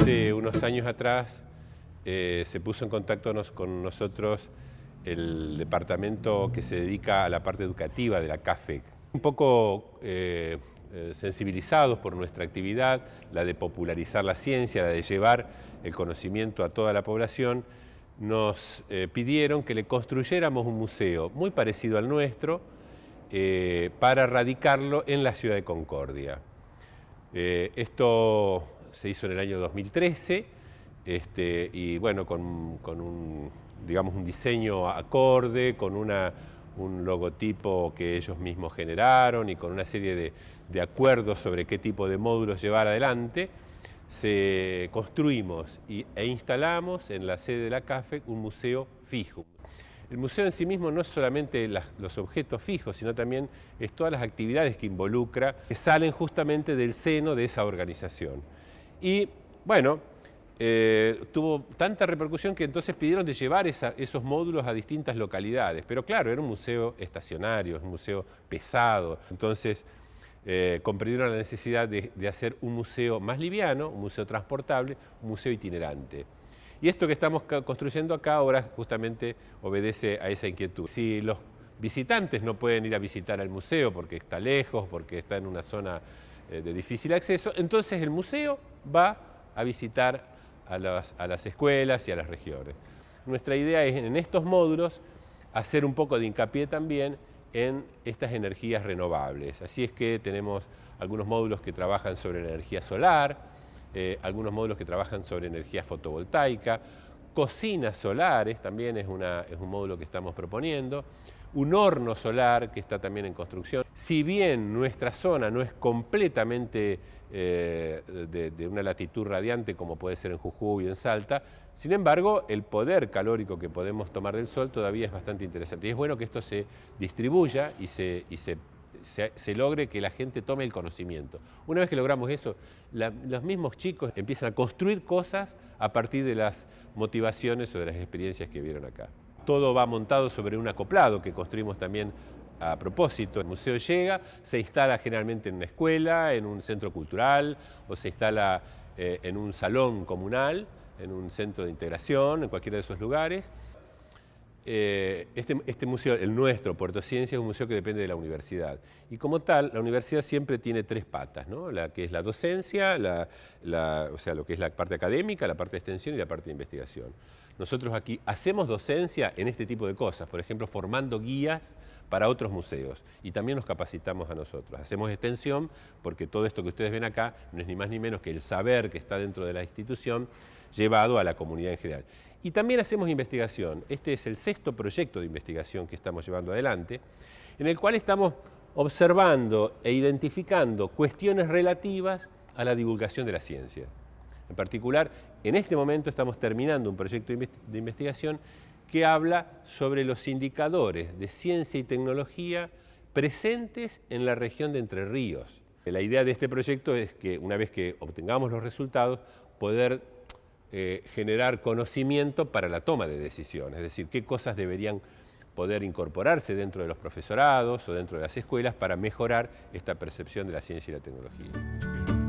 Hace unos años atrás eh, se puso en contacto con nosotros el departamento que se dedica a la parte educativa de la CAFEC. Un poco eh, eh, sensibilizados por nuestra actividad, la de popularizar la ciencia, la de llevar el conocimiento a toda la población, nos pidieron que le construyéramos un museo muy parecido al nuestro para radicarlo en la ciudad de Concordia. esto se hizo en el año 2013 este, y bueno, con, un, digamos, un diseño acorde, con un logotipo que ellos mismos generaron y con una serie de, de acuerdos sobre qué tipo de módulos llevar adelante, se construimos y, e instalamos en la sede de la CAFE un museo fijo. El museo en sí mismo no es solamente los objetos fijos, sino también es todas las actividades que involucra, que salen justamente del seno de esa organización. Y bueno, eh, tuvo tanta repercusión que entonces pidieron de llevar esos módulos a distintas localidades. Pero claro, era un museo estacionario, un museo pesado. Entonces eh, comprendieron la necesidad de, hacer un museo más liviano, un museo transportable, un museo itinerante. Y esto que estamos construyendo acá ahora justamente obedece a esa inquietud. Si los visitantes no pueden ir a visitar al museo porque está lejos, porque está en una zona de difícil acceso, entonces el museo va a visitar a las, escuelas y a las regiones. Nuestra idea es en estos módulos hacer un poco de hincapié también en estas energías renovables. Así es que tenemos algunos módulos que trabajan sobre la energía solar, eh, algunos módulos que trabajan sobre energía fotovoltaica, cocinas solares también es, es un módulo que estamos proponiendo, un horno solar que está también en construcción. Si bien nuestra zona no es completamente eh, de, una latitud radiante como puede ser en Jujuy y en Salta, sin embargo el poder calórico que podemos tomar del sol todavía es bastante interesante. Y es bueno que esto se distribuya y se, logre que la gente tome el conocimiento. Una vez que logramos eso, los mismos chicos empiezan a construir cosas a partir de las motivaciones o de las experiencias que vieron acá todo va montado sobre un acoplado que construimos también a propósito. El museo llega, se instala generalmente en una escuela, en un centro cultural o se instala eh, en un salón comunal, en un centro de integración, en cualquiera de esos lugares. Eh, este, este, museo, el nuestro, Puerto Ciencia, es un museo que depende de la universidad. Y como tal, la universidad siempre tiene tres patas, ¿no? la que es la docencia, o sea, lo que es la parte académica, la parte de extensión y la parte de investigación. Nosotros aquí hacemos docencia en este tipo de cosas, por ejemplo, formando guías para otros museos y también nos capacitamos a nosotros. Hacemos extensión porque todo esto que ustedes ven acá no es ni más ni menos que el saber que está dentro de la institución llevado a la comunidad en general. Y también hacemos investigación. Este es el sexto proyecto de investigación que estamos llevando adelante, en el cual estamos observando e identificando cuestiones relativas a la divulgación de la ciencia. En particular, en este momento estamos terminando un proyecto de investigación que habla sobre los indicadores de ciencia y tecnología presentes en la región de Entre Ríos. La idea de este proyecto es que una vez que obtengamos los resultados, poder eh, generar conocimiento para la toma de decisiones, es decir, qué cosas deberían poder incorporarse dentro de los profesorados o dentro de las escuelas para mejorar esta percepción de la ciencia y la tecnología.